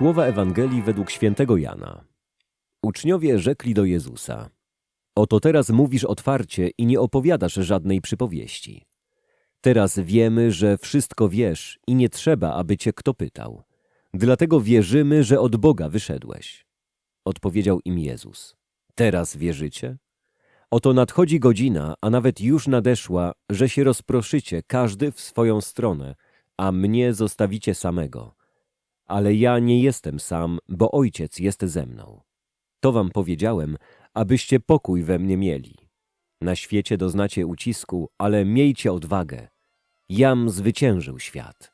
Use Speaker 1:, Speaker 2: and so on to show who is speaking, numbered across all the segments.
Speaker 1: Słowa Ewangelii według świętego Jana. Uczniowie rzekli do Jezusa: Oto teraz mówisz otwarcie i nie opowiadasz żadnej przypowieści. Teraz wiemy, że wszystko wiesz i nie trzeba, aby cię kto pytał. Dlatego wierzymy, że od Boga wyszedłeś. Odpowiedział im Jezus. Teraz wierzycie? Oto nadchodzi godzina, a nawet już nadeszła, że się rozproszycie każdy w swoją stronę, a mnie zostawicie samego. Ale ja nie jestem sam, bo Ojciec jest ze mną. To wam powiedziałem, abyście pokój we mnie mieli. Na świecie doznacie ucisku, ale miejcie odwagę. Jam zwyciężył świat.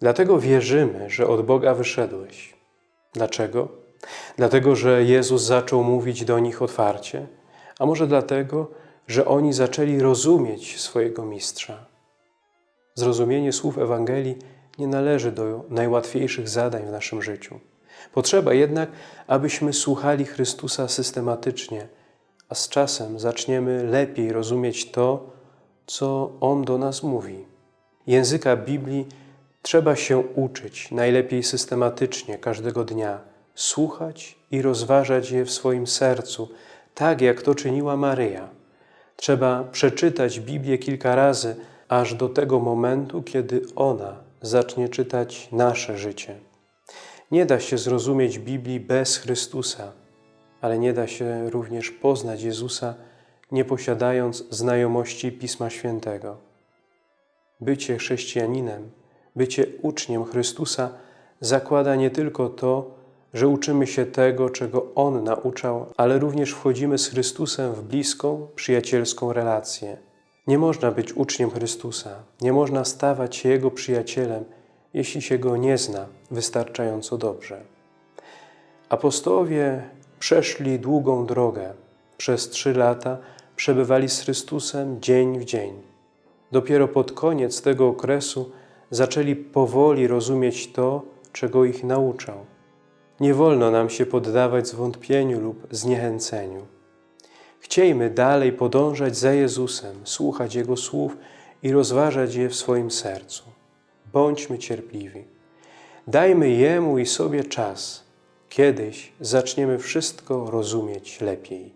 Speaker 2: Dlatego wierzymy, że od Boga wyszedłeś. Dlaczego? Dlatego, że Jezus zaczął mówić do nich otwarcie, a może dlatego, że oni zaczęli rozumieć swojego Mistrza. Zrozumienie słów Ewangelii nie należy do najłatwiejszych zadań w naszym życiu. Potrzeba jednak, abyśmy słuchali Chrystusa systematycznie, a z czasem zaczniemy lepiej rozumieć to, co On do nas mówi. Języka Biblii trzeba się uczyć, najlepiej systematycznie, każdego dnia, słuchać i rozważać je w swoim sercu, tak jak to czyniła Maryja. Trzeba przeczytać Biblię kilka razy, aż do tego momentu, kiedy ona zacznie czytać nasze życie. Nie da się zrozumieć Biblii bez Chrystusa, ale nie da się również poznać Jezusa, nie posiadając znajomości Pisma Świętego. Bycie chrześcijaninem, bycie uczniem Chrystusa zakłada nie tylko to, że uczymy się tego, czego On nauczał, ale również wchodzimy z Chrystusem w bliską, przyjacielską relację. Nie można być uczniem Chrystusa, nie można stawać się Jego przyjacielem, jeśli się Go nie zna wystarczająco dobrze. Apostołowie przeszli długą drogę. Przez trzy lata przebywali z Chrystusem dzień w dzień. Dopiero pod koniec tego okresu zaczęli powoli rozumieć to, czego ich nauczał. Nie wolno nam się poddawać zwątpieniu lub zniechęceniu. Chciejmy dalej podążać za Jezusem, słuchać Jego słów i rozważać je w swoim sercu. Bądźmy cierpliwi. Dajmy Jemu i sobie czas. Kiedyś zaczniemy wszystko rozumieć lepiej.